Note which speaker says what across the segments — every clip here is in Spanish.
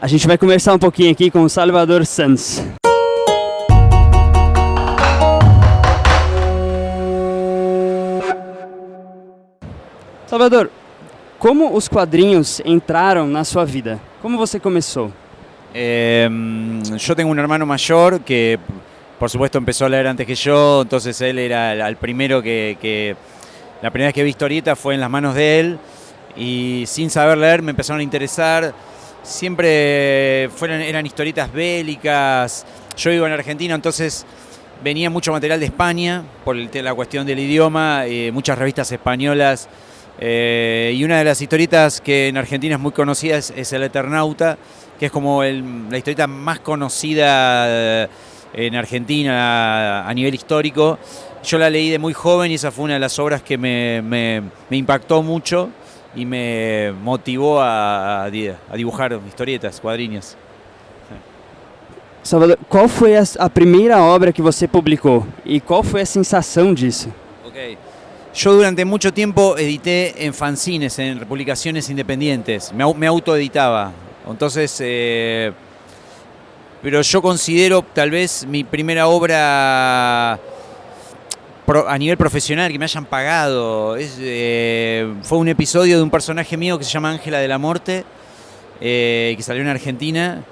Speaker 1: A gente vai conversar um pouquinho aqui com o Salvador Sanz. Salvador, como os quadrinhos entraram na sua vida? Como você começou?
Speaker 2: Eh, yo tengo un hermano mayor que, por supuesto, empezó a leer antes que yo, entonces él era el primero que, que- La primera vez que vi historieta fue en las manos de él y saber leer me empezaron a interesar. Siempre fueron, eran historietas bélicas. Yo vivo en Argentina, entonces venía mucho material de España por la cuestión del idioma, eh, muchas revistas españolas. eh, y una de las historietas que en Argentina es muy conocida es, El Eternauta, que es como la historieta más conocida eh, en Argentina a nivel histórico. Yo la leí de muy joven y esa fue una de las obras que me impactó mucho y me motivó a, a di- a dibujar historietas, cuadrinhos.
Speaker 1: Salvador, qual foi a, primeira obra que você publicou e qual foi a sensação disso?
Speaker 2: Ok. Yo durante mucho tiempo edité en fanzines, en publicaciones independientes. Me autoeditaba. Entonces, eh, pero yo considero tal vez mi primera obra a nivel profesional que me hayan pagado. Eh, fue un episodio de un personaje mío que se llama Ángela de la Muerte, eh, que salió en Argentina.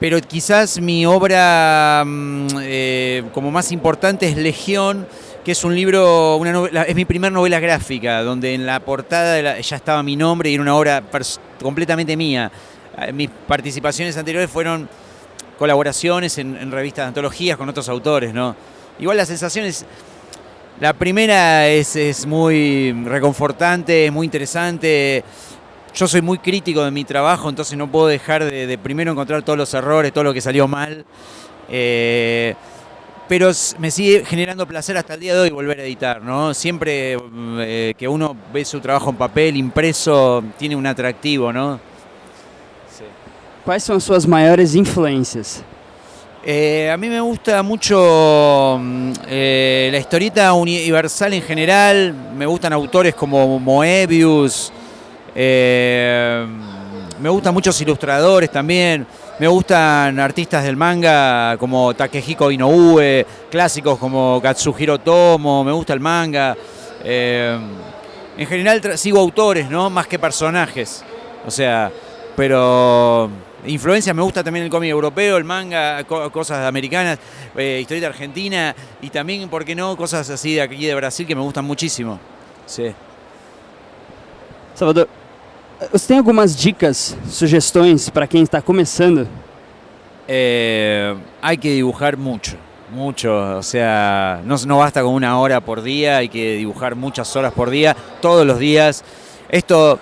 Speaker 2: Pero quizás mi obra mm, eh, como más importante es Legión, que es un libro, una novela- es mi primera novela gráfica, donde en la portada ya estaba mi nombre y era una obra completamente mía. Eh, Mis participaciones anteriores fueron colaboraciones en, revistas de antologías con otros autores, ¿no? Igual la sensación es, la primera es, es muy reconfortante, es muy interesante. Yo soy muy crítico de mi trabajo, entonces no puedo dejar de, primero encontrar todos los errores, todo lo que salió mal. Eh, pero me sigue generando placer hasta el día de hoy volver a editar, ¿no? Siempre eh, que uno ve su trabajo en papel, impreso, tiene un atractivo, ¿no? Sí.
Speaker 1: Quais são as suas maiores influências?
Speaker 2: Eh, a mí me gusta mucho mm, eh, la historieta universal en general, me gustan autores como Moebius, eh, me gustan muchos ilustradores también, me gustan artistas del manga como Takehiko Inoue, clásicos como Katsuhiro Tomo, me gusta el manga. en general sigo autores, ¿no? Más que personajes. O sea, pero influencia me gusta también el cómic europeo, el manga, co- cosas americanas, eh, historieta argentina y también, ¿por qué no? Cosas así de aquí de Brasil que me gustan muchísimo. Sí.
Speaker 1: Salvador, você tem algumas dicas, sugestões para quem está começando?
Speaker 2: Eh, hay que dibujar mucho, mucho. O sea, no, no basta con una hora por día, hay que dibujar muchas horas por día, todos los días. Esto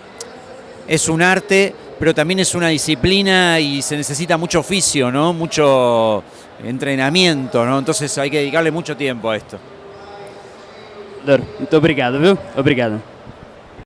Speaker 2: es un arte, pero también es una disciplina y se necesita mucho oficio, ¿no? Mucho entrenamiento, ¿no? Entonces hay que dedicarle mucho tiempo a esto.
Speaker 1: Muito obrigado, viu? Obrigado.